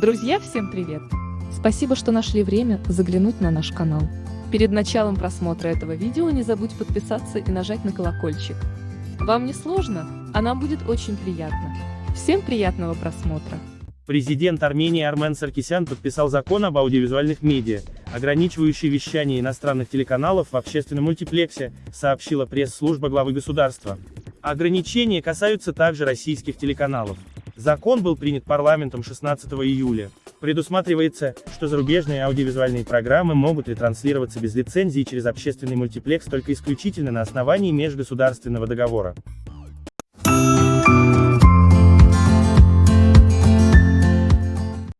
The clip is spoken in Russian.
Друзья, всем привет! Спасибо, что нашли время заглянуть на наш канал. Перед началом просмотра этого видео не забудь подписаться и нажать на колокольчик. Вам не сложно, а нам будет очень приятно. Всем приятного просмотра! Президент Армении Армен Саркисян подписал закон об аудиовизуальных медиа, ограничивающий вещание иностранных телеканалов в общественном мультиплексе, сообщила пресс-служба главы государства. Ограничения касаются также российских телеканалов. Закон был принят парламентом 16 июля. Предусматривается, что зарубежные аудиовизуальные программы могут ретранслироваться без лицензии через общественный мультиплекс только исключительно на основании межгосударственного договора.